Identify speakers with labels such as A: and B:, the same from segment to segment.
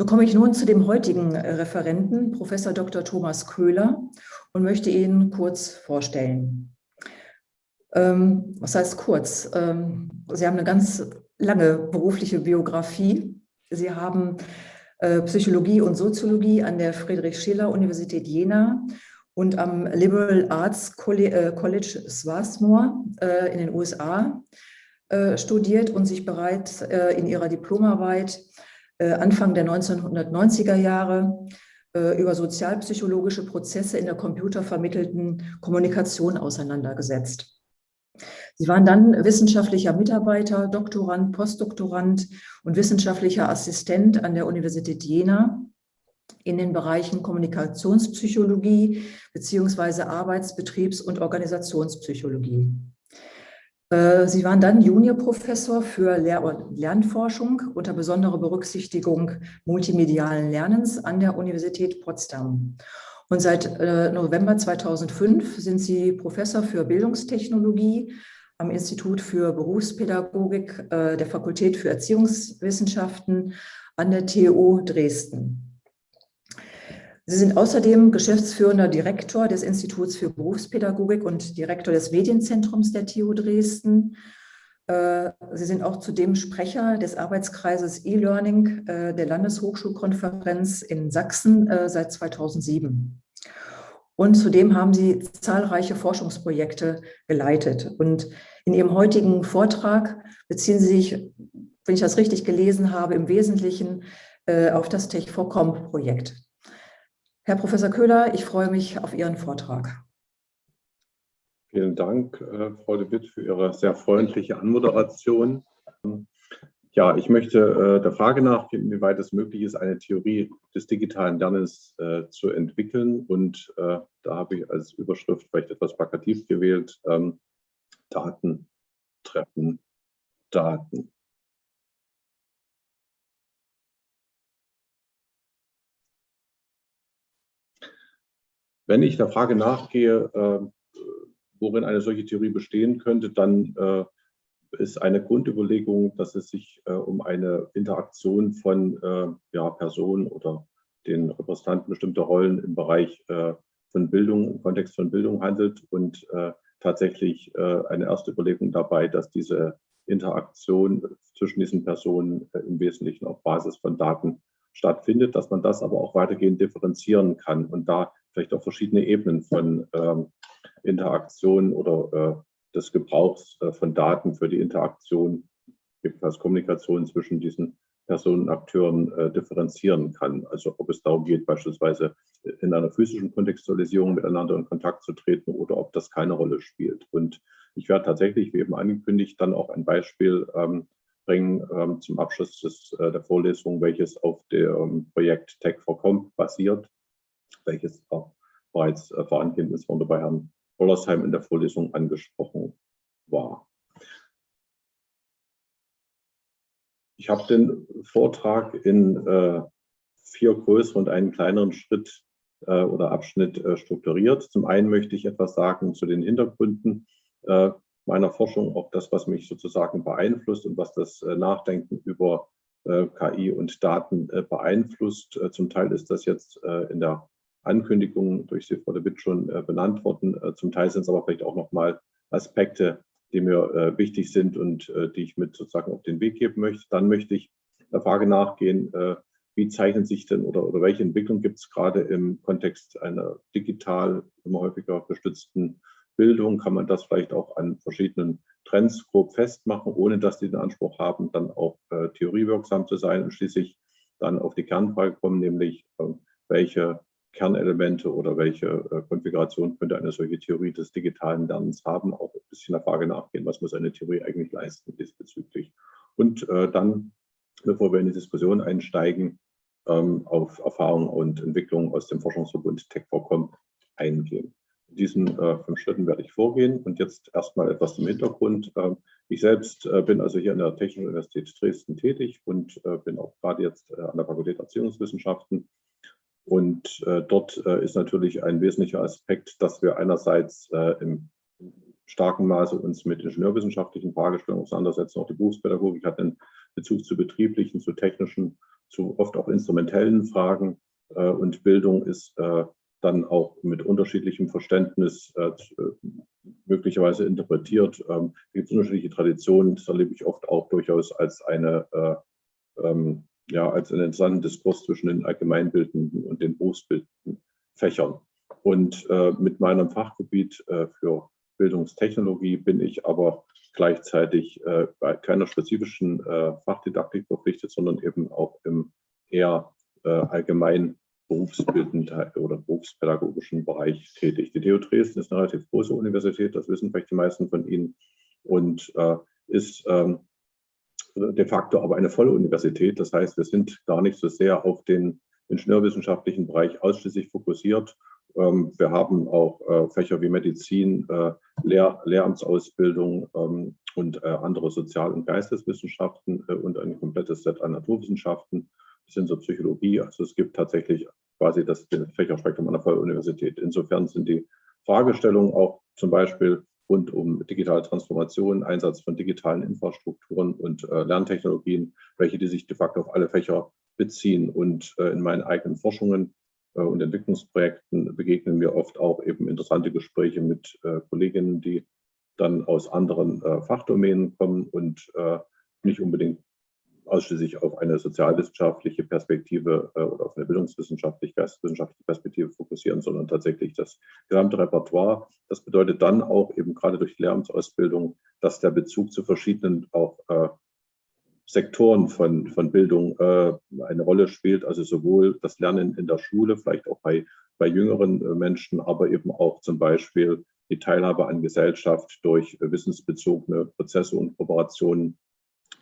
A: So komme ich nun zu dem heutigen äh, Referenten, Professor Dr. Thomas Köhler, und möchte ihn kurz vorstellen. Ähm, was heißt kurz? Ähm, Sie haben eine ganz lange berufliche Biografie. Sie haben äh, Psychologie und Soziologie an der Friedrich-Schiller-Universität Jena und am Liberal Arts äh, College Swarthmore äh, in den USA äh, studiert und sich bereits in ihrer Diplomarbeit Anfang der 1990er Jahre über sozialpsychologische Prozesse in der computervermittelten Kommunikation auseinandergesetzt. Sie waren dann wissenschaftlicher Mitarbeiter, Doktorand, Postdoktorand und wissenschaftlicher Assistent an der Universität Jena in den Bereichen Kommunikationspsychologie beziehungsweise Arbeits-, Betriebs- und Organisationspsychologie. Äh, Sie waren dann Juniorprofessor für Lehr- und Lernforschung unter besonderer Berücksichtigung multimedialen Lernens an der Universität Potsdam. Und seit äh, November 2005 sind Sie Professor für Bildungstechnologie am Institut für Berufspädagogik äh, der Fakultät für Erziehungswissenschaften an der TU Dresden. Sie sind außerdem geschäftsführender Direktor des Instituts für Berufspädagogik und Direktor des Medienzentrums der TU Dresden. Äh, Sie sind auch zudem Sprecher des Arbeitskreises E-Learning äh, der Landeshochschulkonferenz in Sachsen äh, seit 2007. Und zudem haben Sie zahlreiche Forschungsprojekte geleitet. Und in Ihrem heutigen Vortrag beziehen Sie sich, wenn ich das richtig gelesen habe, im Wesentlichen auf das Tech4Com-Projekt. Herr Professor Köhler, ich freue mich auf Ihren Vortrag.
B: Vielen Dank, äh, Frau de Witt, für Ihre sehr freundliche Anmoderation. Ja, ich möchte äh, der Frage nachgehen, inwieweit es möglich ist, eine Theorie des digitalen Lernens äh, zu entwickeln. Und da habe ich als Überschrift vielleicht etwas plakativ gewählt, ähm, Daten treffen Daten. Wenn ich der Frage nachgehe, äh, worin eine solche Theorie bestehen könnte, dann äh, ist eine Grundüberlegung, dass es sich äh, um eine Interaktion von ja, Personen oder den Repräsentanten bestimmter Rollen im Bereich von Bildung, im Kontext von Bildung handelt und tatsächlich eine erste Überlegung dabei, dass diese Interaktion zwischen diesen Personen im Wesentlichen auf Basis von Daten stattfindet, dass man das aber auch weitergehend differenzieren kann. Und da vielleicht auch verschiedene Ebenen von ähm, Interaktion oder äh, des Gebrauchs äh, von Daten für die Interaktion, als Kommunikation zwischen diesen Personen und Akteuren äh, differenzieren kann. Also ob es darum geht, beispielsweise in einer physischen Kontextualisierung miteinander in Kontakt zu treten oder ob das keine Rolle spielt. Und ich werde tatsächlich, wie eben angekündigt, dann auch ein Beispiel ähm, bringen ähm, zum Abschluss des, äh, der Vorlesung, welches auf dem Projekt Tech for Comp basiert welches auch bereits äh, vorangehend ist und bei Herrn Wollersheim in der Vorlesung angesprochen war. Ich habe den Vortrag in äh, vier größere und einen kleineren Schritt äh, oder Abschnitt äh, strukturiert. Zum einen möchte ich etwas sagen zu den Hintergründen äh, meiner Forschung, auch das, was mich sozusagen beeinflusst und was das äh, Nachdenken über KI und Daten beeinflusst. Zum Teil ist das jetzt in der Ankündigungen durch die Frau de Witt schon äh, benannt worden. Äh, zum Teil sind es aber vielleicht auch nochmal Aspekte, die mir äh, wichtig sind und die ich mit sozusagen auf den Weg geben möchte. Dann möchte ich der Frage nachgehen, wie zeichnen sich denn oder, oder welche Entwicklung gibt es gerade im Kontext einer digital immer häufiger gestützten Bildung? Kann man das vielleicht auch an verschiedenen Trends grob festmachen, ohne dass die den Anspruch haben, dann auch äh, theoriewirksam zu sein und schließlich dann auf die Kernfrage kommen, nämlich äh, welche Kernelemente oder welche äh, Konfiguration könnte eine solche Theorie des digitalen Lernens haben, auch ein bisschen der Frage nachgehen, was muss eine Theorie eigentlich leisten diesbezüglich. Und äh, dann, bevor wir in die Diskussion einsteigen, ähm, auf Erfahrungen und Entwicklungen aus dem Forschungsverbund TechVCom eingehen. In diesen äh, fünf Schritten werde ich vorgehen und jetzt erstmal etwas zum Hintergrund. Ähm, ich selbst äh, bin also hier an der Technischen Universität Dresden tätig und äh, bin auch gerade jetzt äh, an der Fakultät Erziehungswissenschaften Und äh, dort äh, ist natürlich ein wesentlicher Aspekt, dass wir einerseits äh, im starken Maße uns mit ingenieurwissenschaftlichen Fragestellungen auseinandersetzen. Auch die Berufspädagogik hat einen Bezug zu betrieblichen, zu technischen, zu oft auch instrumentellen Fragen. Äh, und Bildung ist äh, dann auch mit unterschiedlichem Verständnis äh, möglicherweise interpretiert. Ähm, es gibt unterschiedliche Traditionen, das erlebe ich oft auch durchaus als eine ähm, ja, als einen interessanten Diskurs zwischen den allgemeinbildenden und den berufsbildenden Fächern. Und äh, mit meinem Fachgebiet äh, für Bildungstechnologie bin ich aber gleichzeitig äh, bei keiner spezifischen äh, Fachdidaktik verpflichtet, sondern eben auch im eher äh, allgemein berufsbildenden oder berufspädagogischen Bereich tätig. Die TU Dresden ist eine relativ große Universität, das wissen vielleicht die meisten von Ihnen, und äh, ist ähm, de facto aber eine volle Universität. Das heißt, wir sind gar nicht so sehr auf den ingenieurwissenschaftlichen Bereich ausschließlich fokussiert. Ähm, wir haben auch äh, Fächer wie Medizin, äh, Lehr Lehramtsausbildung ähm, und äh, andere Sozial- und Geisteswissenschaften und ein komplettes Set an Naturwissenschaften bis hin zur Psychologie. Also es gibt tatsächlich quasi das Fächerspektrum einer Volluniversität. Insofern sind die Fragestellungen auch zum Beispiel rund um digitale Transformation, Einsatz von digitalen Infrastrukturen und äh, Lerntechnologien, welche die sich de facto auf alle Fächer beziehen. Und äh, in meinen eigenen Forschungen äh, und Entwicklungsprojekten begegnen mir oft auch eben interessante Gespräche mit äh, Kolleginnen, die dann aus anderen äh, Fachdomänen kommen und äh, nicht unbedingt ausschließlich auf eine sozialwissenschaftliche Perspektive äh, oder auf eine bildungswissenschaftliche, geisteswissenschaftliche Perspektive fokussieren, sondern tatsächlich das gesamte Repertoire. Das bedeutet dann auch eben gerade durch die Lehramtsausbildung, dass der Bezug zu verschiedenen auch äh, Sektoren von, von Bildung äh, eine Rolle spielt. Also sowohl das Lernen in der Schule, vielleicht auch bei, bei jüngeren äh, Menschen, aber eben auch zum Beispiel die Teilhabe an Gesellschaft durch wissensbezogene Prozesse und Kooperationen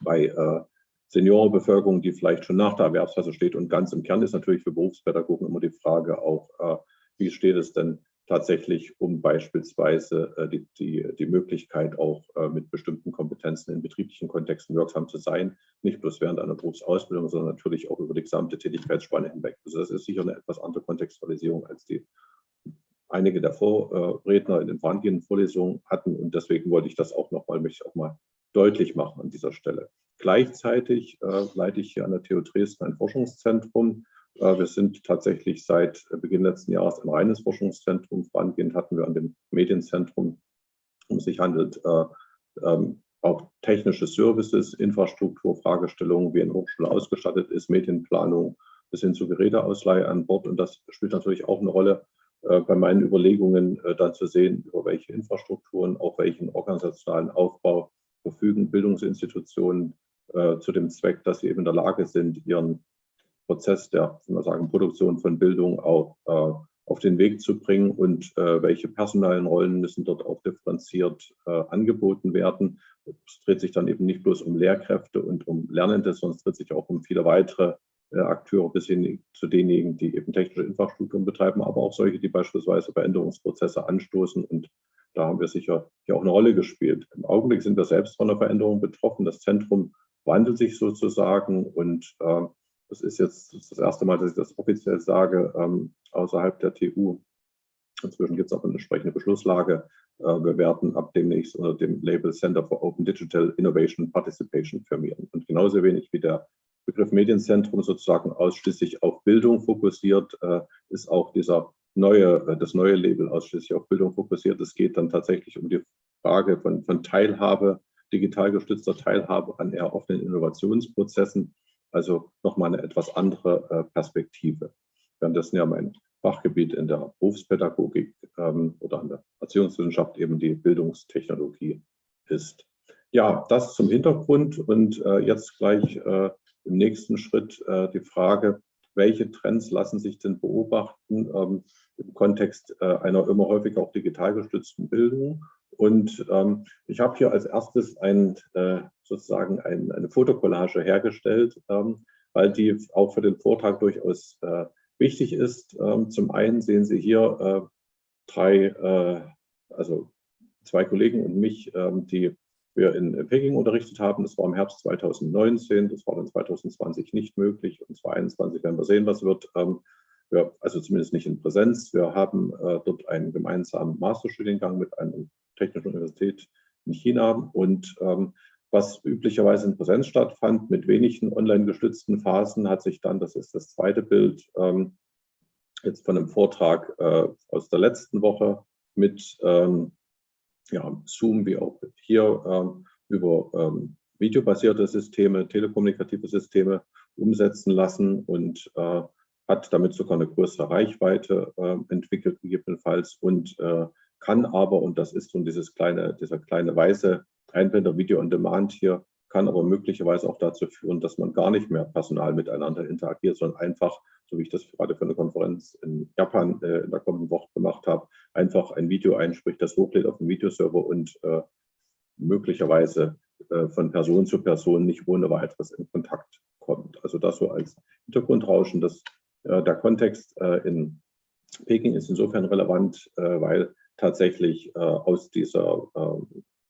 B: bei äh, Seniorenbevölkerung, die vielleicht schon nach der Erwerbsphase steht. Und ganz im Kern ist natürlich für Berufspädagogen immer die Frage auch, äh, wie steht es denn tatsächlich um beispielsweise äh, die, die, die Möglichkeit auch äh, mit bestimmten Kompetenzen in betrieblichen Kontexten wirksam zu sein, nicht bloß während einer Berufsausbildung, sondern natürlich auch über die gesamte Tätigkeitsspanne hinweg. Also das ist sicher eine etwas andere Kontextualisierung, als die einige der Vorredner in den vorangehenden Vorlesungen hatten. Und deswegen wollte ich das auch nochmal, möchte ich auch mal deutlich machen an dieser Stelle. Gleichzeitig äh, leite ich hier an der TU Dresden ein Forschungszentrum. Äh, wir sind tatsächlich seit Beginn letzten Jahres ein reines Forschungszentrum. Vorangehend hatten wir an dem Medienzentrum, um sich handelt, äh, ähm, auch technische Services, Infrastruktur, Fragestellungen, wie eine Hochschule ausgestattet ist, Medienplanung bis hin zu Geräteausleihe an Bord. Und das spielt natürlich auch eine Rolle äh, bei meinen Überlegungen, äh, dann zu sehen, über welche Infrastrukturen, auch welchen organisationalen Aufbau verfügen Bildungsinstitutionen äh, zu dem Zweck, dass sie eben in der Lage sind, ihren Prozess der sagen, Produktion von Bildung auch äh, auf den Weg zu bringen und äh, welche personalen Rollen müssen dort auch differenziert äh, angeboten werden. Es dreht sich dann eben nicht bloß um Lehrkräfte und um Lernende, sondern es dreht sich auch um viele weitere äh, Akteure bis hin zu denjenigen, die eben technische Infrastrukturen betreiben, aber auch solche, die beispielsweise Veränderungsprozesse anstoßen und da haben wir sicher hier auch eine Rolle gespielt. Im Augenblick sind wir selbst von der Veränderung betroffen. Das Zentrum wandelt sich sozusagen und äh, das ist jetzt das erste Mal, dass ich das offiziell sage, ähm, außerhalb der TU. Inzwischen gibt es auch eine entsprechende Beschlusslage. Äh, wir werden ab demnächst unter dem Label Center for Open Digital Innovation Participation firmieren. Und genauso wenig wie der Begriff Medienzentrum sozusagen ausschließlich auf Bildung fokussiert, äh, ist auch dieser neue, äh, das neue Label ausschließlich auf Bildung fokussiert. Es geht dann tatsächlich um die Frage von, von Teilhabe digital gestützter Teilhabe an eher offenen Innovationsprozessen. Also nochmal eine etwas andere äh, Perspektive. Währenddessen ja mein Fachgebiet in der Berufspädagogik ähm, oder an der Erziehungswissenschaft eben die Bildungstechnologie ist. Ja, das zum Hintergrund und äh, jetzt gleich äh, im nächsten Schritt äh, die Frage, welche Trends lassen sich denn beobachten ähm, im Kontext äh, einer immer häufiger auch digital gestützten Bildung und ähm, ich habe hier als erstes ein, äh, sozusagen ein, eine Fotokollage hergestellt, ähm, weil die auch für den Vortrag durchaus äh, wichtig ist. Ähm, zum einen sehen Sie hier äh, drei, äh, also zwei Kollegen und mich, ähm, die wir in Peking unterrichtet haben. Das war im Herbst 2019, das war dann 2020 nicht möglich und 2021 werden wir sehen, was wird. Wir, also zumindest nicht in Präsenz. Wir haben äh, dort einen gemeinsamen Masterstudiengang mit einer technischen Universität in China und ähm, was üblicherweise in Präsenz stattfand, mit wenigen online gestützten Phasen, hat sich dann, das ist das zweite Bild, ähm, jetzt von einem Vortrag äh, aus der letzten Woche mit ähm, ja, Zoom wie auch hier ähm, über ähm, videobasierte Systeme, telekommunikative Systeme umsetzen lassen und äh, hat damit sogar eine größere Reichweite äh, entwickelt, gegebenenfalls, und äh, kann aber, und das ist so dieses kleine, dieser kleine weiße Einblender Video on Demand hier, kann aber möglicherweise auch dazu führen, dass man gar nicht mehr personal miteinander interagiert, sondern einfach, so wie ich das gerade für eine Konferenz in Japan äh, in der kommenden Woche gemacht habe, einfach ein Video einspricht, das hochlädt auf den Videoserver und äh, möglicherweise äh, von Person zu Person nicht ohne weiteres in Kontakt kommt. Also das so als Hintergrundrauschen. Das, der Kontext äh, in Peking ist insofern relevant, weil tatsächlich aus dieser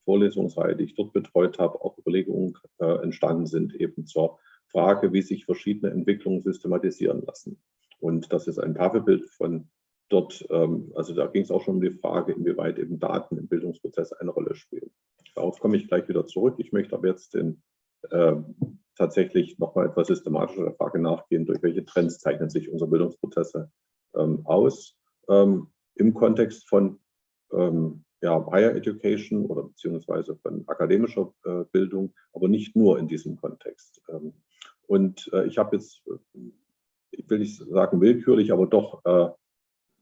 B: Vorlesungsreihe, die ich dort betreut habe, auch Überlegungen entstanden sind eben zur Frage, wie sich verschiedene Entwicklungen systematisieren lassen. Und das ist ein Tafelbild von dort, ähm, also da ging es auch schon um die Frage, inwieweit eben Daten im Bildungsprozess eine Rolle spielen. Darauf komme ich gleich wieder zurück. Ich möchte aber jetzt den, äh, tatsächlich nochmal etwas systematischer der Frage nachgehen, durch welche Trends zeichnen sich unsere Bildungsprozesse ähm, aus ähm, im Kontext von ähm, ja, Higher Education oder beziehungsweise von akademischer äh, Bildung, aber nicht nur in diesem Kontext. Ähm, und äh, ich habe jetzt, ich will nicht sagen willkürlich, aber doch äh,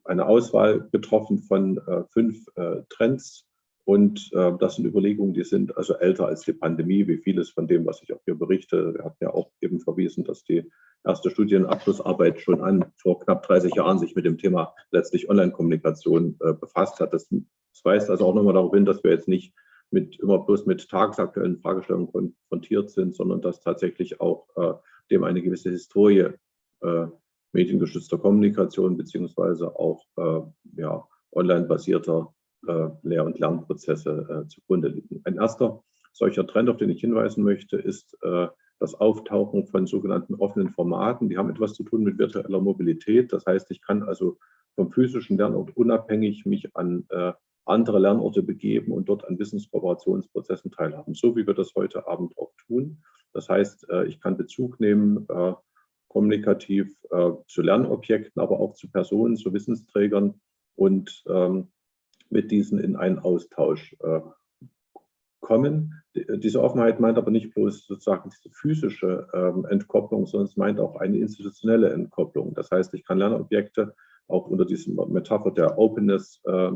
B: eine Auswahl getroffen von äh, fünf äh, Trends, und äh, das sind Überlegungen, die sind also älter als die Pandemie, wie vieles von dem, was ich auch hier berichte. Wir hatten ja auch eben verwiesen, dass die erste Studienabschlussarbeit schon an vor knapp 30 Jahren sich mit dem Thema letztlich Online-Kommunikation äh, befasst hat. Das, das weist also auch nochmal darauf hin, dass wir jetzt nicht mit, immer bloß mit tagesaktuellen Fragestellungen konfrontiert sind, sondern dass tatsächlich auch äh, dem eine gewisse Historie äh, mediengeschützter Kommunikation beziehungsweise auch äh, ja, online-basierter Lehr- und Lernprozesse äh, zugrunde liegen. Ein erster solcher Trend, auf den ich hinweisen möchte, ist äh, das Auftauchen von sogenannten offenen Formaten. Die haben etwas zu tun mit virtueller Mobilität. Das heißt, ich kann also vom physischen Lernort unabhängig mich an andere Lernorte begeben und dort an Wissenskooperationsprozessen teilhaben, so wie wir das heute Abend auch tun. Das heißt, ich kann Bezug nehmen kommunikativ zu Lernobjekten, aber auch zu Personen, zu Wissensträgern und ähm, mit diesen in einen Austausch äh, kommen. Diese Offenheit meint aber nicht bloß sozusagen diese physische ähm, Entkopplung, sondern es meint auch eine institutionelle Entkopplung. Das heißt, ich kann Lernobjekte auch unter diesem Metapher der Openness äh,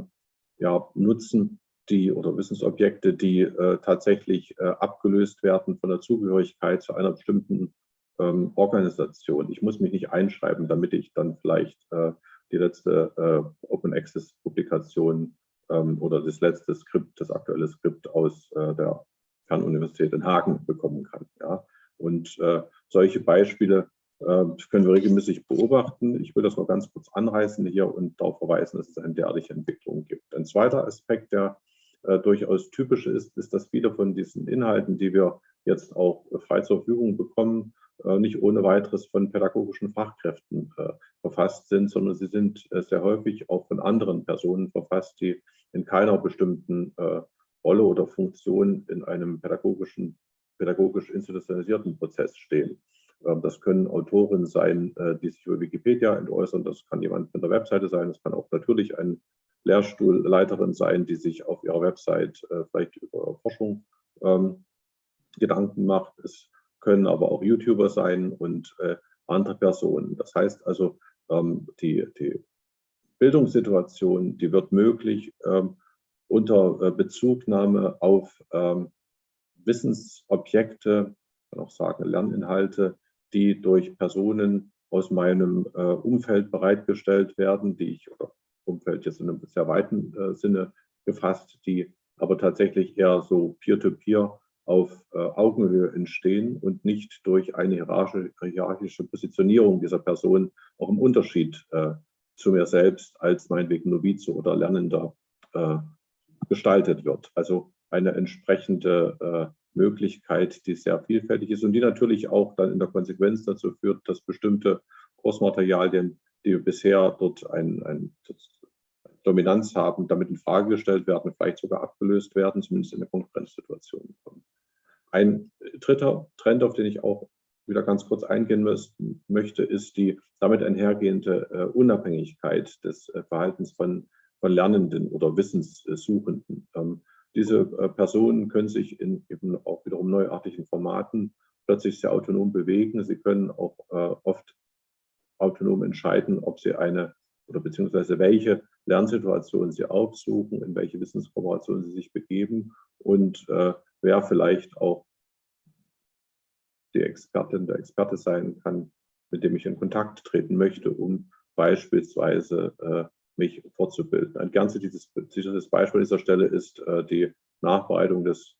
B: ja, nutzen, die oder Wissensobjekte, die äh, tatsächlich äh, abgelöst werden von der Zugehörigkeit zu einer bestimmten ähm, Organisation. Ich muss mich nicht einschreiben, damit ich dann vielleicht äh, die letzte äh, Open Access Publikation oder das letzte Skript, das aktuelle Skript aus äh, der Fernuniversität in Hagen bekommen kann. Ja? Und äh, solche Beispiele äh, können wir regelmäßig beobachten. Ich will das noch ganz kurz anreißen hier und darauf verweisen, dass es eine derartige Entwicklung gibt. Ein zweiter Aspekt, der äh, durchaus typisch ist, ist, dass viele von diesen Inhalten, die wir jetzt auch frei zur Verfügung bekommen, nicht ohne weiteres von pädagogischen Fachkräften äh, verfasst sind, sondern sie sind äh, sehr häufig auch von anderen Personen verfasst, die in keiner bestimmten Rolle oder Funktion in einem pädagogischen, pädagogisch institutionalisierten Prozess stehen. Ähm, das können Autoren sein, die sich über Wikipedia äußern, das kann jemand von der Webseite sein, das kann auch natürlich eine Lehrstuhlleiterin sein, die sich auf ihrer Website vielleicht über Forschung ähm, Gedanken macht. Es können aber auch YouTuber sein und äh, andere Personen. Das heißt also, ähm, die, die Bildungssituation, die wird möglich ähm, unter äh, Bezugnahme auf ähm, Wissensobjekte, kann auch sagen Lerninhalte, die durch Personen aus meinem äh, Umfeld bereitgestellt werden, die ich, oder Umfeld jetzt in einem sehr weiten äh, Sinne gefasst, die aber tatsächlich eher so peer-to-peer -peer auf äh, Augenhöhe entstehen und nicht durch eine hierarchische Positionierung dieser Person auch im Unterschied äh, zu mir selbst als meinetwegen Novize oder Lernender äh, gestaltet wird. Also eine entsprechende Möglichkeit, die sehr vielfältig ist und die natürlich auch dann in der Konsequenz dazu führt, dass bestimmte Kursmaterialien die bisher dort ein, ein Dominanz haben, damit in Frage gestellt werden, vielleicht sogar abgelöst werden, zumindest in der Konkurrenzsituation. Ein dritter Trend, auf den ich auch wieder ganz kurz eingehen möchte, ist die damit einhergehende äh, Unabhängigkeit des äh, Verhaltens von, von Lernenden oder Wissenssuchenden. Ähm, diese äh, Personen können sich in eben auch wiederum neuartigen Formaten plötzlich sehr autonom bewegen. Sie können auch oft autonom entscheiden, ob sie eine oder beziehungsweise welche Lernsituation sie aufsuchen, in welche Wissenskooperation sie sich begeben und äh, wer vielleicht auch die Expertin, der Experte sein kann, mit dem ich in Kontakt treten möchte, um beispielsweise äh, mich fortzubilden. Ein ganz dieses Beispiel an dieser Stelle ist äh, die Nachbereitung des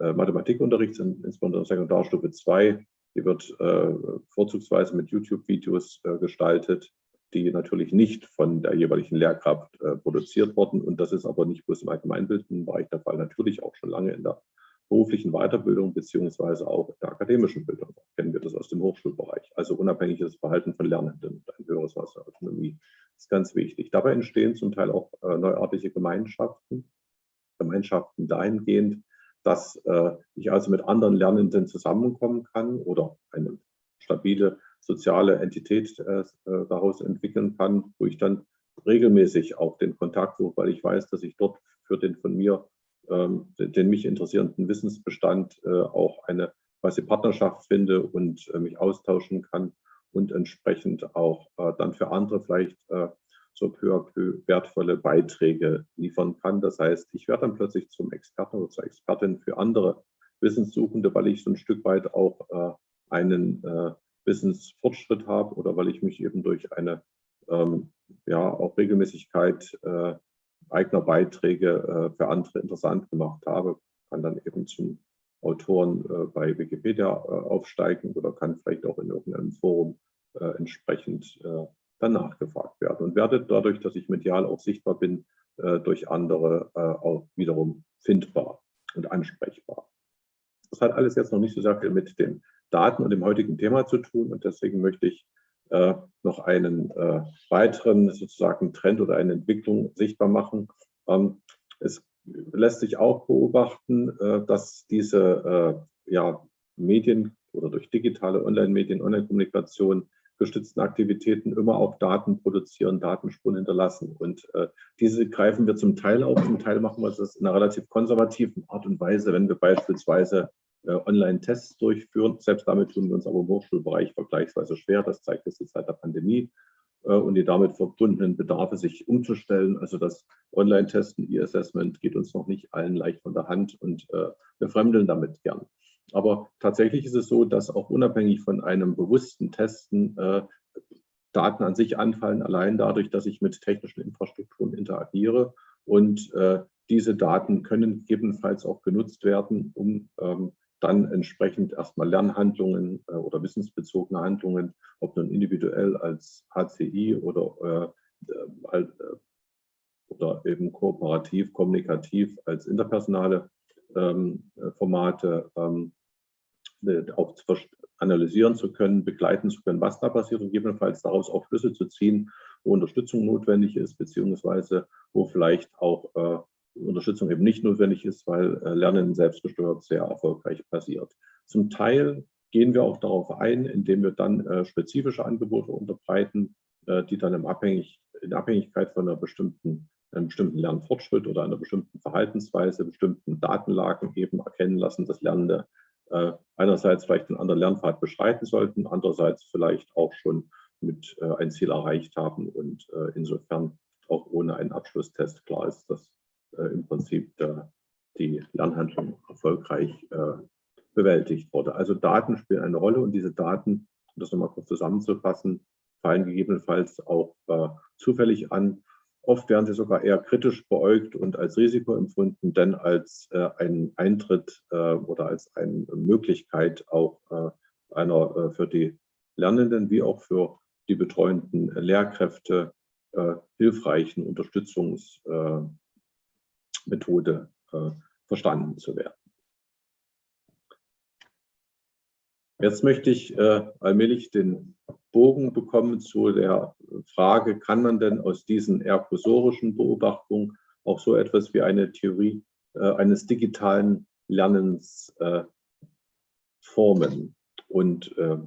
B: äh, Mathematikunterrichts, insbesondere Sekundarstufe 2. Die wird äh, vorzugsweise mit YouTube-Videos äh, gestaltet, die natürlich nicht von der jeweiligen Lehrkraft äh, produziert wurden. Und das ist aber nicht bloß im allgemeinbildenden Bereich der Fall, natürlich auch schon lange in der beruflichen Weiterbildung beziehungsweise auch der akademischen Bildung. Kennen wir das aus dem Hochschulbereich. Also unabhängiges Verhalten von Lernenden und ein höheres Maß der Autonomie ist ganz wichtig. Dabei entstehen zum Teil auch äh, neuartige Gemeinschaften, Gemeinschaften dahingehend, dass äh, ich also mit anderen Lernenden zusammenkommen kann oder eine stabile soziale Entität äh, äh daraus entwickeln kann, wo ich dann regelmäßig auch den Kontakt suche, weil ich weiß, dass ich dort für den von mir den mich interessierenden Wissensbestand äh, auch eine quasi Partnerschaft finde und äh, mich austauschen kann und entsprechend auch äh, dann für andere vielleicht so peu à peu wertvolle Beiträge liefern kann. Das heißt, ich werde dann plötzlich zum Experten oder zur Expertin für andere Wissenssuchende, weil ich so ein Stück weit auch einen Wissensfortschritt habe oder weil ich mich eben durch eine ähm, ja auch Regelmäßigkeit eigener Beiträge äh, für andere interessant gemacht habe, kann dann eben zum Autoren äh, bei Wikipedia äh, aufsteigen oder kann vielleicht auch in irgendeinem Forum entsprechend dann nachgefragt werden und werde dadurch, dass ich medial auch sichtbar bin, durch andere auch wiederum findbar und ansprechbar. Das hat alles jetzt noch nicht so sehr viel mit den Daten und dem heutigen Thema zu tun und deswegen möchte ich noch einen äh, weiteren sozusagen Trend oder eine Entwicklung sichtbar machen. Ähm, es lässt sich auch beobachten, äh, dass diese ja, Medien oder durch digitale Online-Medien, Online-Kommunikation gestützten Aktivitäten immer auch Daten produzieren, Datenspuren hinterlassen. Und äh, diese greifen wir zum Teil auf, zum Teil machen wir das in einer relativ konservativen Art und Weise, wenn wir beispielsweise äh, Online-Tests durchführen. Selbst damit tun wir uns aber im Hochschulbereich vergleichsweise schwer. Das zeigt jetzt die Zeit der Pandemie äh, und die damit verbundenen Bedarfe, sich umzustellen. Also das Online-Testen, E-Assessment geht uns noch nicht allen leicht von der Hand und äh, wir fremdeln damit gern. Aber tatsächlich ist es so, dass auch unabhängig von einem bewussten Testen Daten an sich anfallen, allein dadurch, dass ich mit technischen Infrastrukturen interagiere. Und diese Daten können gegebenenfalls auch genutzt werden, um ähm, dann entsprechend erstmal Lernhandlungen äh, oder wissensbezogene Handlungen, ob nun individuell als HCI oder, äh, äh, oder eben kooperativ, kommunikativ als interpersonale ähm, Formate ähm, auch analysieren zu können, begleiten zu können, was da passiert und gegebenenfalls daraus auch Schlüsse zu ziehen, wo Unterstützung notwendig ist, beziehungsweise wo vielleicht auch äh, Unterstützung eben nicht notwendig ist, weil äh, Lernen selbstgesteuert sehr erfolgreich passiert. Zum Teil gehen wir auch darauf ein, indem wir dann äh, spezifische Angebote unterbreiten, äh, die dann in Abhängigkeit von einer bestimmten, einem bestimmten Lernfortschritt oder einer bestimmten Verhaltensweise, bestimmten Datenlagen eben erkennen lassen, dass Lernende einerseits vielleicht einen anderen Lernpfad beschreiten sollten, andererseits vielleicht auch schon mit ein Ziel erreicht haben und insofern auch ohne einen Abschlusstest klar ist, dass im Prinzip der, die Lernhandlung erfolgreich äh, bewältigt wurde. Also Daten spielen eine Rolle und diese Daten, um das nochmal kurz zusammenzufassen, fallen gegebenenfalls auch äh, zufällig an. Oft werden sie sogar eher kritisch beäugt und als Risiko empfunden, denn als äh, ein Eintritt äh, oder als eine Möglichkeit auch äh, einer äh, für die Lernenden wie auch für die betreuenden Lehrkräfte äh, hilfreichen Unterstützungs, äh, Methode äh, verstanden zu werden. Jetzt möchte ich äh, allmählich den Bogen bekommen zu der Frage, kann man denn aus diesen ergosorischen Beobachtungen auch so etwas wie eine Theorie äh, eines digitalen Lernens äh, formen und äh,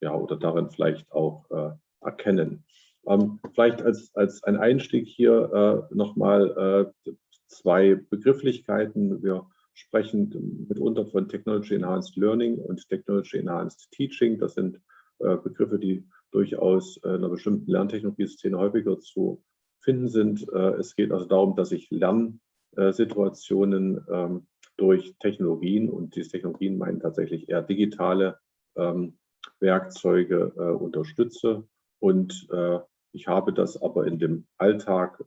B: ja, oder darin vielleicht auch äh, erkennen. Ähm, vielleicht als, als ein Einstieg hier äh, nochmal äh, zwei Begrifflichkeiten. Wir sprechen mitunter von Technology Enhanced Learning und Technology Enhanced Teaching. Das sind äh, Begriffe, die durchaus in einer bestimmten Lerntechnologie-Szene häufiger zu finden sind. Äh, es geht also darum, dass ich Lernsituationen ähm, durch Technologien und diese Technologien meinen tatsächlich eher digitale ähm, Werkzeuge äh, unterstütze. Und ich habe das aber in dem Alltag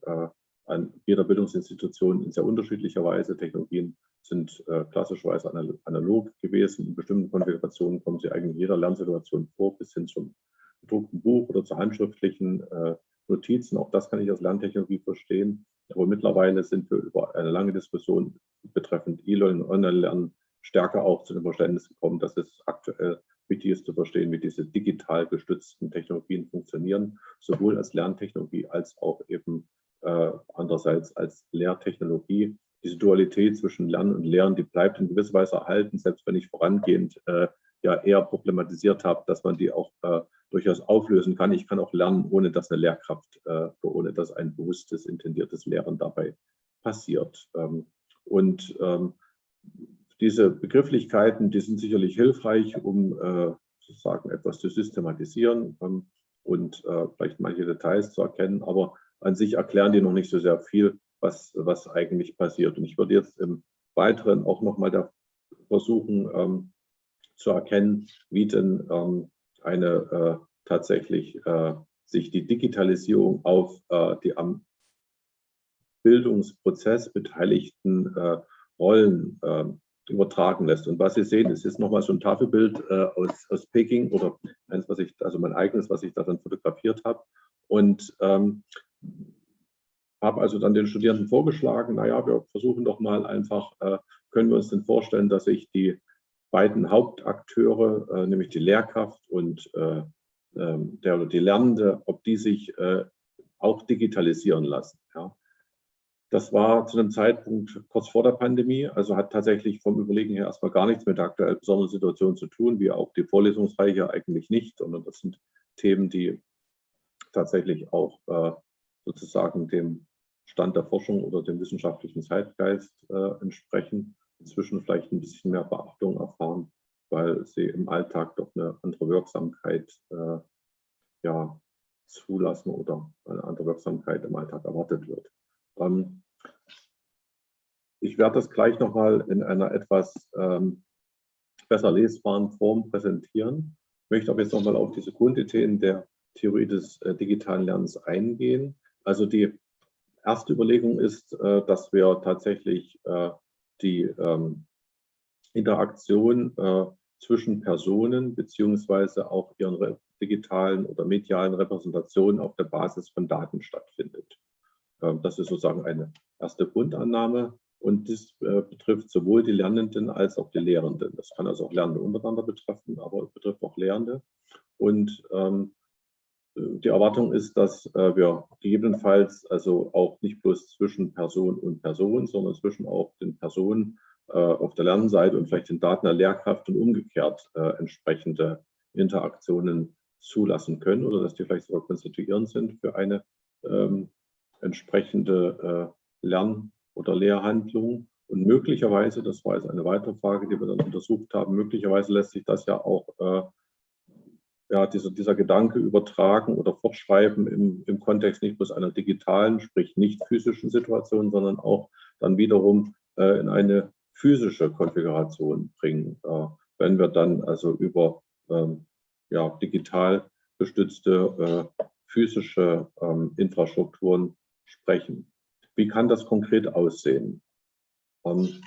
B: an jeder Bildungsinstitution in sehr unterschiedlicher Weise. Technologien sind äh, klassischerweise analog gewesen. In bestimmten Konfigurationen kommen sie eigentlich in jeder Lernsituation vor, bis hin zum gedruckten Buch oder zu handschriftlichen äh, Notizen. Auch das kann ich als Lerntechnologie verstehen. Aber mittlerweile sind wir über eine lange Diskussion betreffend E-Learning und Online-Lernen stärker auch zu dem Verständnis gekommen, dass es aktuell wichtig ist zu verstehen, wie diese digital gestützten Technologien funktionieren, sowohl als Lerntechnologie als auch eben äh, andererseits als Lehrtechnologie diese Dualität zwischen Lernen und Lehren, die bleibt in gewisser Weise erhalten, selbst wenn ich vorangehend äh, ja eher problematisiert habe, dass man die auch äh, durchaus auflösen kann. Ich kann auch lernen, ohne dass eine Lehrkraft, äh, ohne dass ein bewusstes, intendiertes Lehren dabei passiert. Ähm, und ähm, diese Begrifflichkeiten, die sind sicherlich hilfreich, um äh, sozusagen etwas zu systematisieren ähm, und äh, vielleicht manche Details zu erkennen, aber an sich erklären die noch nicht so sehr viel, was, was eigentlich passiert. Und ich würde jetzt im Weiteren auch nochmal versuchen ähm, zu erkennen, wie denn ähm, eine äh, tatsächlich äh, sich die Digitalisierung auf äh, die am Bildungsprozess beteiligten äh, Rollen ähm, übertragen lässt. Und was Sie sehen, es ist nochmal so ein Tafelbild äh, aus, aus Peking oder eins, was ich, also mein eigenes, was ich darin fotografiert habe. Und ähm, habe also dann den Studierenden vorgeschlagen, naja, wir versuchen doch mal einfach, äh, können wir uns denn vorstellen, dass sich die beiden Hauptakteure, äh, nämlich die Lehrkraft und äh, ähm, der oder die Lernende, ob die sich auch digitalisieren lassen. Das war zu einem Zeitpunkt kurz vor der Pandemie, also hat tatsächlich vom Überlegen her erstmal gar nichts mit der aktuellen besonderen Situation zu tun, wie auch die Vorlesungsreiche eigentlich nicht, sondern das sind Themen, die tatsächlich auch sozusagen dem Stand der Forschung oder dem wissenschaftlichen Zeitgeist äh, entsprechen, inzwischen vielleicht ein bisschen mehr Beachtung erfahren, weil sie im Alltag doch eine andere Wirksamkeit äh, ja, zulassen oder eine andere Wirksamkeit im Alltag erwartet wird. Ähm, ich werde das gleich nochmal in einer etwas ähm, besser lesbaren Form präsentieren. Ich möchte aber jetzt nochmal auf diese Grundideen der Theorie des äh, digitalen Lernens eingehen. Also die erste Überlegung ist, äh, dass wir tatsächlich äh, die ähm, Interaktion äh, zwischen Personen beziehungsweise auch ihren digitalen oder medialen Repräsentationen auf der Basis von Daten stattfindet. Ähm, das ist sozusagen eine erste Grundannahme und das betrifft sowohl die Lernenden als auch die Lehrenden. Das kann also auch Lernende untereinander betreffen, aber es betrifft auch Lehrende. Und ähm, die Erwartung ist, dass äh, wir gegebenenfalls also auch nicht bloß zwischen Person und Person, sondern zwischen auch den Personen äh, auf der Lernseite und vielleicht den Daten der Lehrkraft und umgekehrt äh, entsprechende Interaktionen zulassen können oder dass die vielleicht sogar konstituierend sind für eine ähm, entsprechende Lern- oder Lehrhandlung. Und möglicherweise, das war jetzt eine weitere Frage, die wir dann untersucht haben, möglicherweise lässt sich das ja auch ja, dieser, dieser Gedanke übertragen oder fortschreiben im, im Kontext nicht bloß einer digitalen, sprich nicht physischen Situation, sondern auch dann wiederum äh, in eine physische Konfiguration bringen, äh, wenn wir dann also über ähm, ja, digital gestützte äh, physische ähm, Infrastrukturen sprechen. Wie kann das konkret aussehen? Ähm,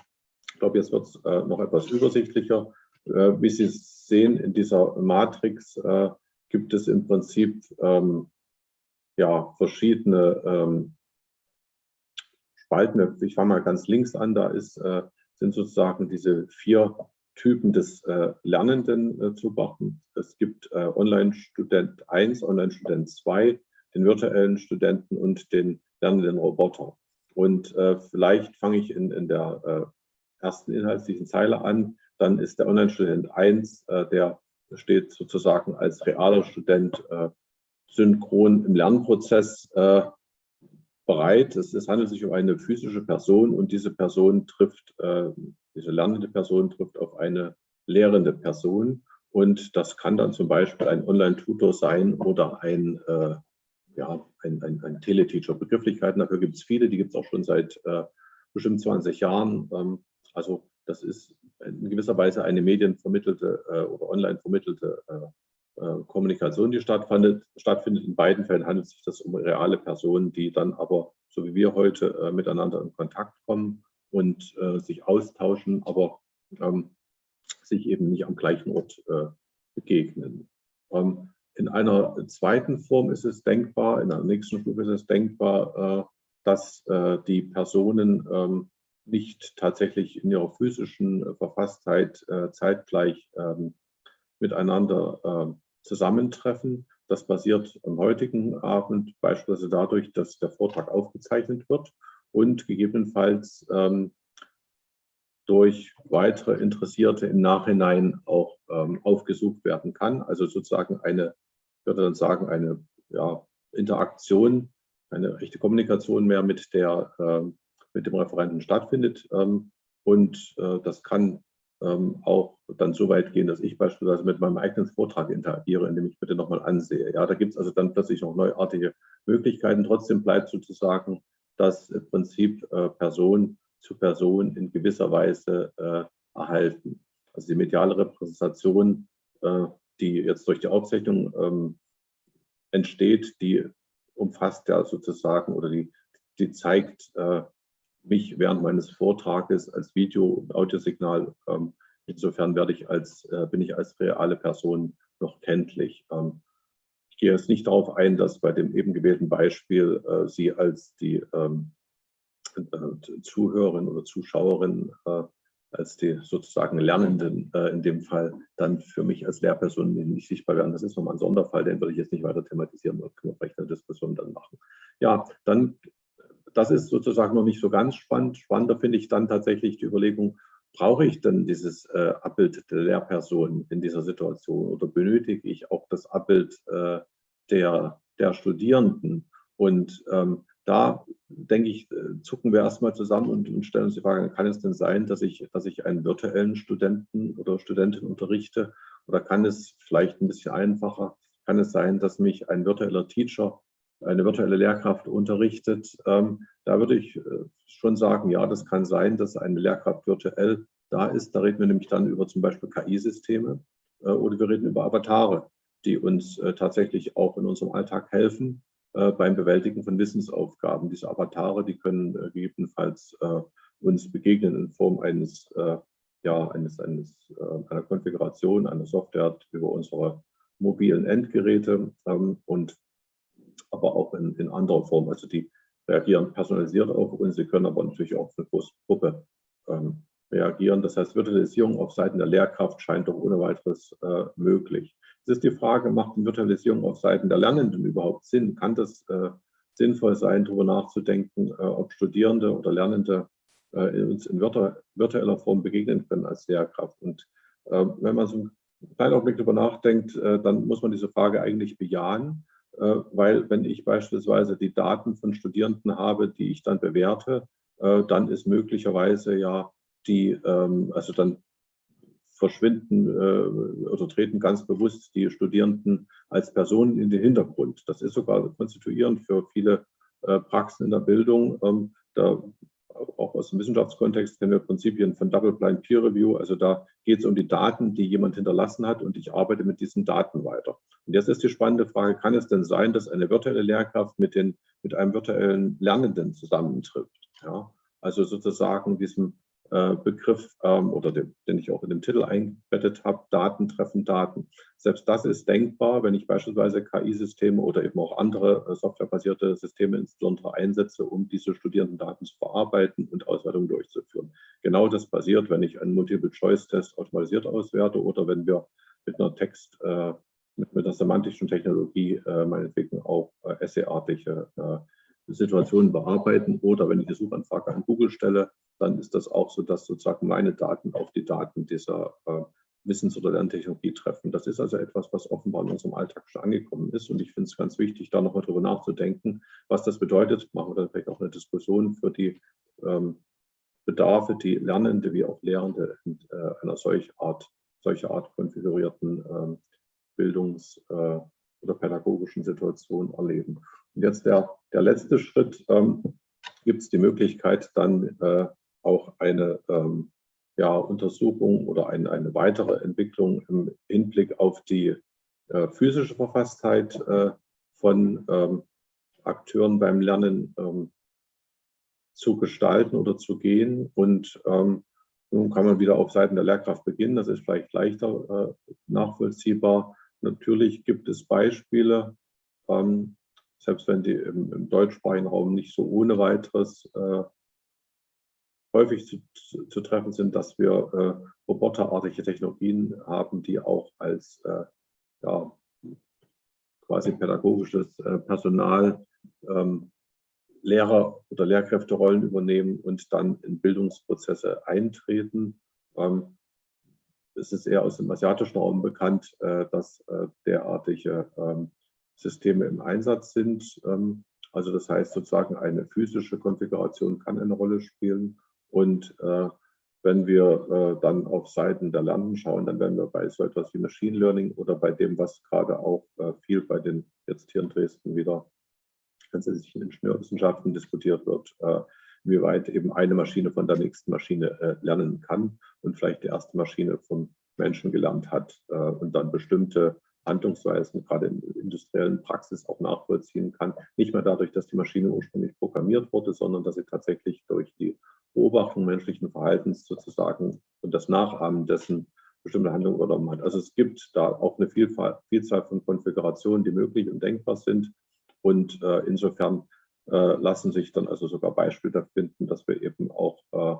B: ich glaube, jetzt wird es äh, noch etwas übersichtlicher. Äh, wie Sie sehen, in dieser Matrix äh, gibt es im Prinzip ähm, ja, verschiedene ähm, Spalten. Ich fange mal ganz links an, da ist, äh, sind sozusagen diese vier Typen des äh, Lernenden äh, zu beachten. Es gibt äh, Online-Student 1, Online-Student 2, den virtuellen Studenten und den lernenden Roboter. Und vielleicht fange ich in, in der ersten inhaltlichen Zeile an. Dann ist der Online-Student 1, äh, der steht sozusagen als realer Student synchron im Lernprozess bereit. Es, es, handelt sich um eine physische Person und diese Person trifft diese lernende Person trifft auf eine lehrende Person. Und das kann dann zum Beispiel ein Online-Tutor sein oder ein, äh, ja, ein, ein, ein Teleteacher. Begrifflichkeiten dafür gibt es viele, die gibt es auch schon seit äh, bestimmt 20 Jahren. Ähm, also das ist in gewisser Weise eine medienvermittelte äh, oder online vermittelte äh, äh, Kommunikation, die stattfindet. stattfindet. In beiden Fällen handelt es sich das um reale Personen, die dann aber, so wie wir heute, äh, miteinander in Kontakt kommen und äh, sich austauschen, aber ähm, sich eben nicht am gleichen Ort begegnen. Ähm, in einer zweiten Form ist es denkbar, in einer nächsten Stufe ist es denkbar, dass die Personen ähm, nicht tatsächlich in ihrer physischen Verfasstheit äh, zeitgleich ähm, miteinander ähm, zusammentreffen. Das basiert am heutigen Abend beispielsweise dadurch, dass der Vortrag aufgezeichnet wird und gegebenenfalls ähm, durch weitere Interessierte im Nachhinein auch aufgesucht werden kann. Also sozusagen eine, ich würde dann sagen, eine ja, Interaktion, eine echte Kommunikation mehr mit, der, äh, mit dem Referenten stattfindet. Ähm, und äh, das kann ähm, auch dann so weit gehen, dass ich beispielsweise mit meinem eigenen Vortrag interagiere, indem ich bitte nochmal ansehe. Ja, da gibt es also dann plötzlich noch neuartige Möglichkeiten. Trotzdem bleibt sozusagen das Prinzip äh, Person zu Person in gewisser Weise äh, erhalten. Also die mediale Repräsentation, die jetzt durch die Aufzeichnung ähm, entsteht, die umfasst ja sozusagen oder die, die zeigt mich während meines Vortrages als Video- und Audiosignal. Ähm, insofern werde ich als, äh, bin ich als reale Person noch kenntlich. Ähm, gehe jetzt nicht darauf ein, dass bei dem eben gewählten Beispiel äh, Sie als die ähm, äh, Zuhörerin oder Zuschauerin, äh, als die sozusagen Lernenden äh, in dem Fall dann für mich als Lehrperson nicht sichtbar werden. Das ist nochmal ein Sonderfall, den würde ich jetzt nicht weiter thematisieren, da können wir vielleicht eine Diskussion dann machen. Ja, dann, das ist sozusagen noch nicht so ganz spannend. Spannender finde ich dann tatsächlich die Überlegung, brauche ich denn dieses äh, Abbild der Lehrperson in dieser Situation oder benötige ich auch das Abbild äh, der, der Studierenden? Und ähm, da denke ich, äh, zucken wir erstmal zusammen und, und, stellen uns die Frage, kann es denn sein, dass ich, dass ich einen virtuellen Studenten oder Studentin unterrichte? Oder kann es vielleicht ein bisschen einfacher, kann es sein, dass mich ein virtueller Teacher, eine virtuelle Lehrkraft unterrichtet? Ähm, da würde ich äh, schon sagen, ja, das kann sein, dass eine Lehrkraft virtuell da ist. Da reden wir nämlich dann über zum Beispiel KI-Systeme äh, oder wir reden über Avatare, die uns äh, tatsächlich auch in unserem Alltag helfen äh, beim Bewältigen von Wissensaufgaben. Diese Avatare, die können äh, gegebenenfalls uns begegnen in Form eines, ja, eines, eines einer Konfiguration, einer Software über unsere mobilen Endgeräte ähm, und aber auch in, in anderer Form. Also die reagieren personalisiert auf uns, sie können aber natürlich auch für eine große Gruppe ähm, reagieren. Das heißt, Virtualisierung auf Seiten der Lehrkraft scheint doch ohne weiteres äh, möglich. Es ist die Frage, macht die Virtualisierung auf Seiten der Lernenden überhaupt Sinn? Kann das äh, sinnvoll sein, darüber nachzudenken, äh, ob Studierende oder Lernende äh, uns in virtueller Form begegnen können als Lehrkraft? Und äh, wenn man so einen kleinen Augenblick darüber nachdenkt, äh, dann muss man diese Frage eigentlich bejahen, weil wenn ich beispielsweise die Daten von Studierenden habe, die ich dann bewerte, dann ist möglicherweise ja die, ähm, also dann verschwinden äh, oder treten ganz bewusst die Studierenden als Personen in den Hintergrund. Das ist sogar konstituierend für viele äh, Praxen in der Bildung. Ähm, da auch aus dem Wissenschaftskontext kennen wir Prinzipien von Double-Blind Peer Review. Also da geht es um die Daten, die jemand hinterlassen hat und ich arbeite mit diesen Daten weiter. Und jetzt ist die spannende Frage, kann es denn sein, dass eine virtuelle Lehrkraft mit, den, mit einem virtuellen Lernenden zusammentrifft? Ja? Also sozusagen diesem Begriff ähm, oder den, den, ich auch in dem Titel eingebettet habe, Daten treffen Daten. Selbst das ist denkbar, wenn ich beispielsweise KI-Systeme oder eben auch andere äh, softwarebasierte Systeme insbesondere einsetze, um diese Studierendendaten zu verarbeiten und Auswertungen durchzuführen. Genau das passiert, wenn ich einen Multiple-Choice-Test automatisiert auswerte oder wenn wir mit einer Text, äh, mit, mit einer semantischen Technologie äh, meinetwegen auch äh, essayartige äh, Situationen bearbeiten oder wenn ich eine Suchanfrage an Google stelle, dann ist das auch so, dass sozusagen meine Daten auf die Daten dieser äh, Wissens- oder Lerntechnologie treffen. Das ist also etwas, was offenbar in unserem Alltag schon angekommen ist. Und ich finde es ganz wichtig, da nochmal drüber nachzudenken, was das bedeutet. Machen wir dann vielleicht auch eine Diskussion für die ähm, Bedarfe, die Lernende wie auch Lehrende in äh, einer solch Art, solcher Art konfigurierten ähm, Bildungs- äh, oder pädagogischen Situation erleben. Und jetzt der, der letzte Schritt, ähm, gibt es die Möglichkeit, dann äh, auch eine ähm, ja, Untersuchung oder ein, eine weitere Entwicklung im Hinblick auf die äh, physische Verfasstheit äh, von ähm, Akteuren beim Lernen ähm, zu gestalten oder zu gehen. Und ähm, nun kann man wieder auf Seiten der Lehrkraft beginnen. Das ist vielleicht leichter äh, nachvollziehbar. Natürlich gibt es Beispiele, ähm, selbst wenn die im, im, deutschsprachigen Raum nicht so ohne weiteres äh, häufig zu, zu, treffen sind, dass wir äh, roboterartige Technologien haben, die auch als äh, ja, quasi pädagogisches äh, Personal ähm, Lehrer- oder Lehrkräfterollen übernehmen und dann in Bildungsprozesse eintreten. Ähm, es ist eher aus dem asiatischen Raum bekannt, äh, dass äh, derartige ähm, Systeme im Einsatz sind. Ähm, also das heißt sozusagen eine physische Konfiguration kann eine Rolle spielen. Und äh, wenn wir äh, dann auf Seiten der Lernen schauen, dann werden wir bei so etwas wie Machine Learning oder bei dem, was gerade auch äh, viel bei den jetzt hier in Dresden wieder grundsätzlichen Ingenieurwissenschaften diskutiert wird, äh, wie weit eben eine Maschine von der nächsten Maschine lernen kann und vielleicht die erste Maschine vom Menschen gelernt hat und dann bestimmte Handlungsweisen gerade in industriellen Praxis auch nachvollziehen kann. Nicht mehr dadurch, dass die Maschine ursprünglich programmiert wurde, sondern dass sie tatsächlich durch die Beobachtung menschlichen Verhaltens sozusagen und das Nachahmen dessen bestimmte Handlungen übernommen hat. Also es gibt da auch eine Vielfalt, Vielzahl von Konfigurationen, die möglich und denkbar sind. Und äh, insofern äh, lassen sich dann also sogar Beispiele finden, dass wir eben auch äh,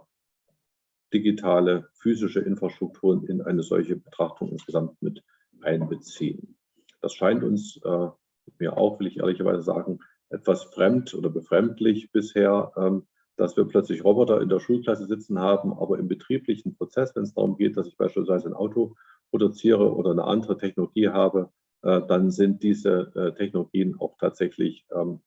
B: digitale physische Infrastrukturen in eine solche Betrachtung insgesamt mit einbeziehen. Das scheint uns, äh, mir auch, will ich ehrlicherweise sagen, etwas fremd oder befremdlich bisher, ähm, dass wir plötzlich Roboter in der Schulklasse sitzen haben, aber im betrieblichen Prozess, wenn es darum geht, dass ich beispielsweise ein Auto produziere oder eine andere Technologie habe, äh, dann sind diese äh, Technologien auch tatsächlich ähm,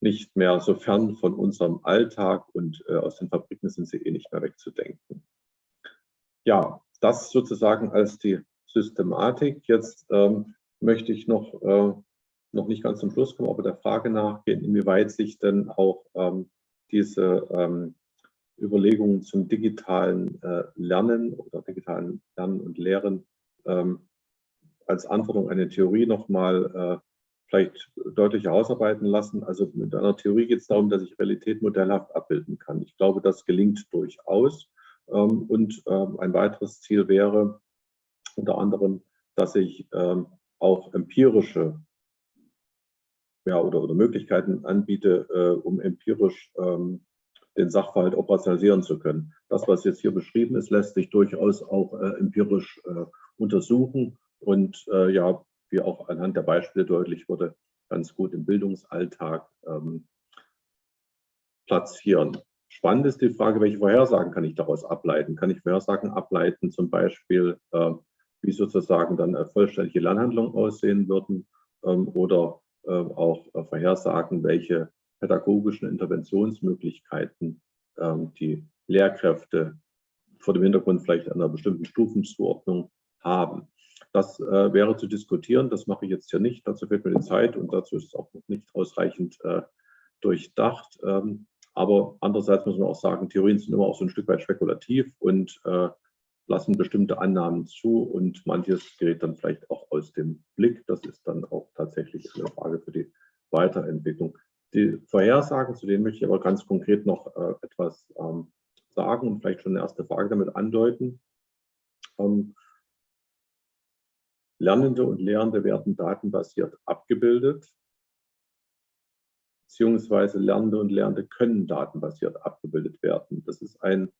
B: nicht mehr so fern von unserem Alltag und äh, aus den Fabriken sind sie eh nicht mehr wegzudenken. Ja, das sozusagen als die Systematik. Jetzt ähm, möchte ich noch, äh, noch nicht ganz zum Schluss kommen, aber der Frage nachgehen, inwieweit sich denn auch ähm, diese ähm, Überlegungen zum digitalen äh, Lernen oder digitalen Lernen und Lehren ähm, als auf eine Theorie nochmal äh, vielleicht deutlicher ausarbeiten lassen. Also mit einer Theorie geht es darum, dass ich Realität modellhaft abbilden kann. Ich glaube, das gelingt durchaus. Ähm, und ähm, ein weiteres Ziel wäre, unter anderem, dass ich ähm, auch empirische ja, oder, oder Möglichkeiten anbiete, äh, um empirisch ähm, den Sachverhalt operationalisieren zu können. Das, was jetzt hier beschrieben ist, lässt sich durchaus auch äh, empirisch äh, untersuchen und äh, ja, wie auch anhand der Beispiele deutlich wurde, ganz gut im Bildungsalltag ähm, platzieren. Spannend ist die Frage, welche Vorhersagen kann ich daraus ableiten? Kann ich Vorhersagen ableiten, zum Beispiel, äh, wie sozusagen dann äh, vollständige Lernhandlungen aussehen würden ähm, oder äh, auch äh, vorhersagen, welche pädagogischen Interventionsmöglichkeiten ähm, die Lehrkräfte vor dem Hintergrund vielleicht einer bestimmten Stufenzuordnung haben. Das äh, wäre zu diskutieren, das mache ich jetzt hier nicht, dazu fehlt mir die Zeit und dazu ist es auch noch nicht ausreichend äh, durchdacht. Ähm, aber andererseits muss man auch sagen, Theorien sind immer auch so ein Stück weit spekulativ und äh, lassen bestimmte Annahmen zu und manches gerät dann vielleicht auch aus dem Blick. Das ist dann auch tatsächlich eine Frage für die Weiterentwicklung. Die Vorhersagen, zu denen möchte ich aber ganz konkret noch äh, etwas ähm, sagen und vielleicht schon eine erste Frage damit andeuten. Ähm, Lernende und Lehrende werden datenbasiert abgebildet, beziehungsweise Lernende und Lehrende können datenbasiert abgebildet werden. Das ist ein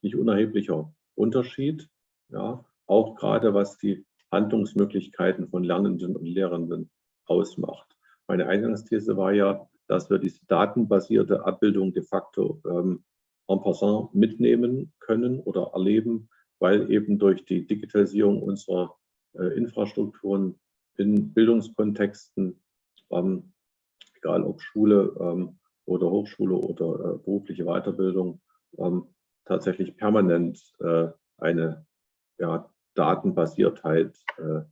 B: nicht unerheblicher Unterschied, ja, auch gerade was die Handlungsmöglichkeiten von Lernenden und Lehrenden ausmacht. Meine Eingangsthese war ja, dass wir diese datenbasierte Abbildung de facto ähm, en passant mitnehmen können oder erleben, weil eben durch die Digitalisierung unserer äh, Infrastrukturen in Bildungskontexten, ähm, egal ob Schule ähm, oder Hochschule oder äh, berufliche Weiterbildung, ähm, tatsächlich permanent äh, eine ja, Datenbasiertheit äh,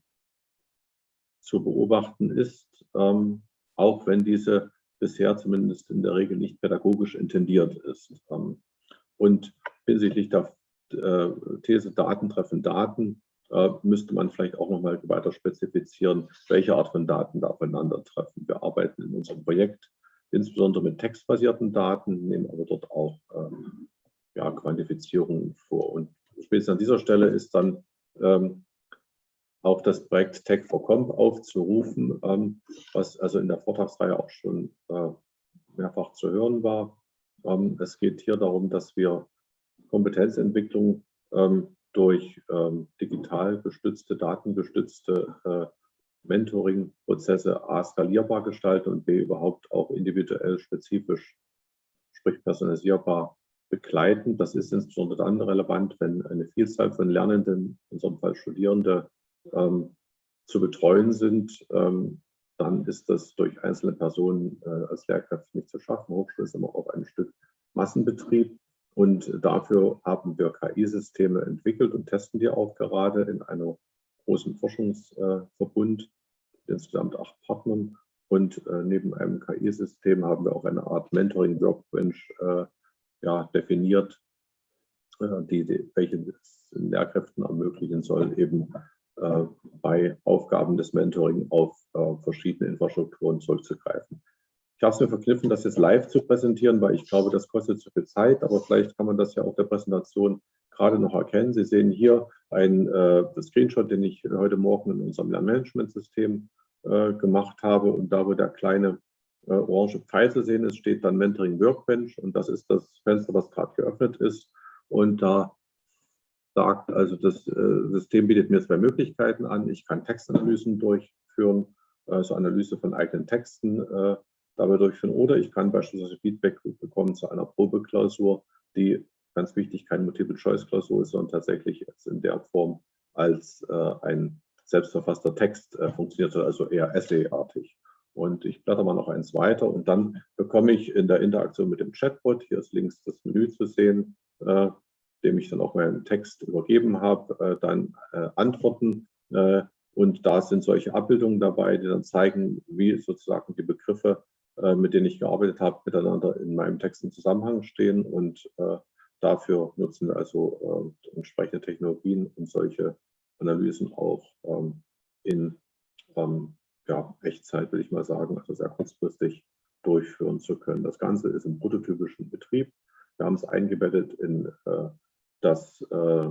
B: zu beobachten ist, ähm, auch wenn diese bisher zumindest in der Regel nicht pädagogisch intendiert ist. Ähm, und hinsichtlich der äh, These Daten treffen Daten äh, müsste man vielleicht auch noch mal weiter spezifizieren, welche Art von Daten da aufeinandertreffen. Wir arbeiten in unserem Projekt insbesondere mit textbasierten Daten, nehmen aber dort auch ähm, ja, Quantifizierungen vor. Und spätestens an dieser Stelle ist dann ähm, auch das Projekt Tech for Comp aufzurufen, ähm, was also in der Vortragsreihe auch schon äh, mehrfach zu hören war. Ähm, es geht hier darum, dass wir Kompetenzentwicklung ähm, durch ähm, digital gestützte, datengestützte äh, Mentoring-Prozesse A skalierbar gestalten und B überhaupt auch individuell spezifisch, sprich personalisierbar begleiten. Das ist insbesondere dann relevant, wenn eine Vielzahl von Lernenden, in unserem Fall Studierende, ähm, zu betreuen sind. Ähm, dann ist das durch einzelne Personen äh, als Lehrkräfte nicht zu schaffen. Hochschule ist immer auch ein Stück Massenbetrieb. Und dafür haben wir KI-Systeme entwickelt und testen die auch gerade in einem großen Forschungsverbund mit insgesamt acht Partnern. Und äh, neben einem KI-System haben wir auch eine Art Mentoring-Workbench äh, ja, definiert, äh, die, die, welche den Lehrkräften ermöglichen soll, eben äh, bei Aufgaben des Mentoring auf äh, verschiedene Infrastrukturen zurückzugreifen. Ich habe es mir verkniffen, das jetzt live zu präsentieren, weil ich glaube, das kostet zu viel Zeit, aber vielleicht kann man das ja auf der Präsentation gerade noch erkennen. Sie sehen hier ein äh, Screenshot, den ich heute Morgen in unserem Lernmanagementsystem äh, gemacht habe und da, wo der kleine äh, orange Pfeil zu sehen ist, steht dann Mentoring Workbench und das ist das Fenster, was gerade geöffnet ist. Und da sagt, also das äh, System bietet mir zwei Möglichkeiten an. Ich kann Textanalysen durchführen, also Analyse von eigenen Texten äh, dabei durchführen oder ich kann beispielsweise Feedback bekommen zu einer Probeklausur, die ganz wichtig keine Multiple-Choice-Klausur ist, sondern tatsächlich in der Form als äh, ein selbstverfasster Text äh, funktioniert, also eher Essay-artig. Und ich blätter mal noch eins weiter und dann bekomme ich in der Interaktion mit dem Chatbot, hier ist links das Menü zu sehen, äh, dem ich dann auch meinen Text übergeben habe, äh, dann äh, Antworten. Äh, und da sind solche Abbildungen dabei, die dann zeigen, wie sozusagen die Begriffe, äh, mit denen ich gearbeitet habe, miteinander in meinem Text im Zusammenhang stehen. Und äh, dafür nutzen wir also entsprechende Technologien, um solche Analysen auch ähm, in ähm, ja, Echtzeit, will ich mal sagen, also sehr kurzfristig durchführen zu können. Das Ganze ist im prototypischen Betrieb. Wir haben es eingebettet in äh, das äh,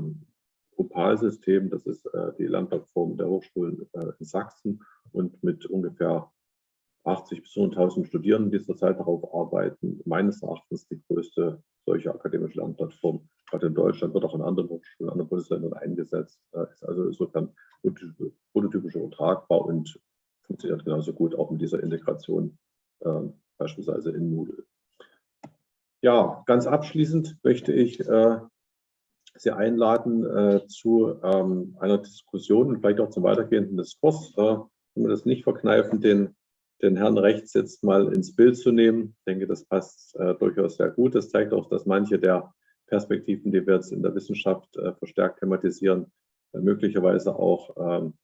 B: Opal-System, das ist äh, die Lernplattform der Hochschulen äh, in Sachsen und mit ungefähr 80 bis 100.000 Studierenden, die zurzeit darauf arbeiten, meines Erachtens die größte solche akademische Lernplattform, gerade in Deutschland, wird auch in anderen Hochschulen, in anderen Bundesländern eingesetzt, ist also insofern prototypisch übertragbar und funktioniert genauso gut auch mit dieser Integration, äh, beispielsweise in Moodle. Ja, ganz abschließend möchte ich äh, Sie einladen äh, zu ähm, einer Diskussion und vielleicht auch zum weitergehenden Diskurs. Äh, wenn wir das nicht verkneifen, den, den Herrn rechts jetzt mal ins Bild zu nehmen. Ich denke, das passt äh, durchaus sehr gut. Das zeigt auch, dass manche der Perspektiven, die wir jetzt in der Wissenschaft äh, verstärkt thematisieren, möglicherweise auch ähm,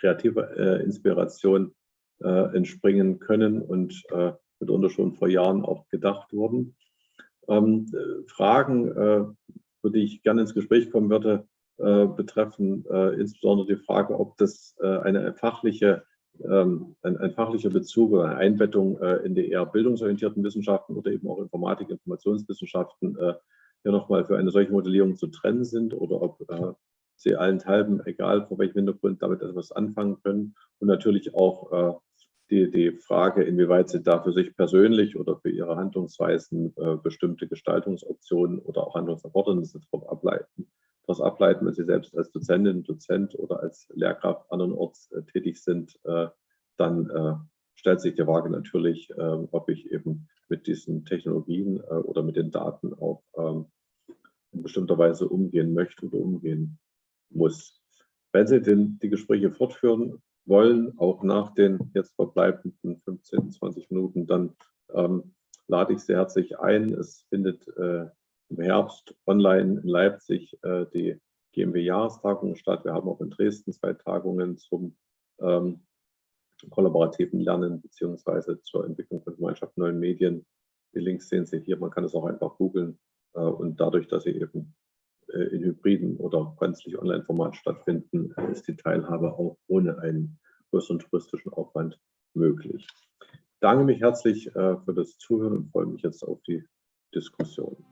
B: kreativer äh, Inspiration äh, entspringen können und äh, mitunter schon vor Jahren auch gedacht wurden. Ähm, Fragen, äh, für die ich gerne ins Gespräch kommen würde, äh, betreffen äh, insbesondere die Frage, ob das eine fachliche, ähm, ein, ein, fachlicher Bezug oder eine Einbettung in die eher bildungsorientierten Wissenschaften oder eben auch Informatik, Informationswissenschaften hier nochmal für eine solche Modellierung zu trennen sind oder ob äh, Sie allenthalben, egal vor welchem Hintergrund, damit etwas anfangen können. Und natürlich auch äh, die, die Frage, inwieweit Sie da für sich persönlich oder für Ihre Handlungsweisen äh, bestimmte Gestaltungsoptionen oder auch Handlungserfordernisse darauf ableiten, daraus ableiten, wenn Sie selbst als Dozentin, Dozent oder als Lehrkraft andernorts äh, tätig sind, dann stellt sich die Frage natürlich, ob ich eben mit diesen Technologien oder mit den Daten auch ähm, in bestimmter Weise umgehen möchte oder umgehen muss. Wenn Sie den, die Gespräche fortführen wollen, auch nach den jetzt verbleibenden 15, 20 Minuten, dann ähm, lade ich Sie herzlich ein. Es findet äh, im Herbst online in Leipzig äh, die GMW-Jahrestagung statt. Wir haben auch in Dresden zwei Tagungen zum ähm, kollaborativen Lernen beziehungsweise zur Entwicklung von Gemeinschaft neuen Medien. Die Links sehen Sie hier. Man kann es auch einfach googeln. Äh, und dadurch, dass sie eben in hybriden oder gänzlich Online-Format stattfinden, ist die Teilhabe auch ohne einen größeren touristischen Aufwand möglich. Ich danke mich herzlich äh, für das Zuhören und freue mich jetzt auf die Diskussion.